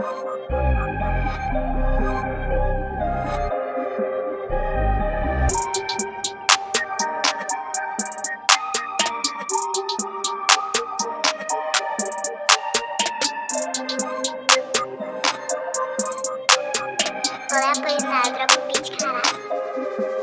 Olá, pois nada, droga o beat, caralho.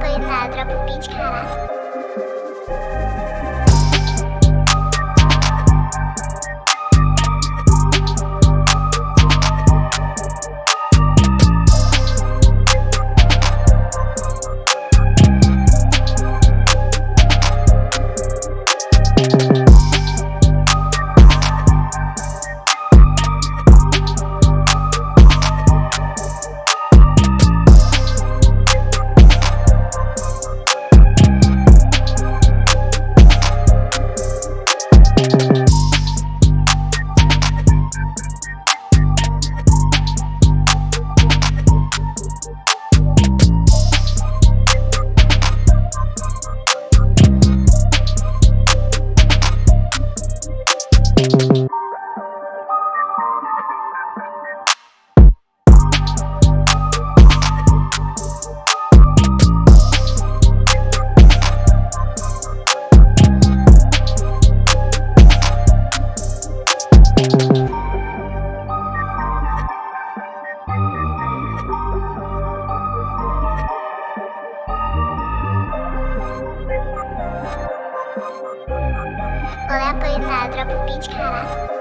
Coitada, droga o beat, caralho. Olha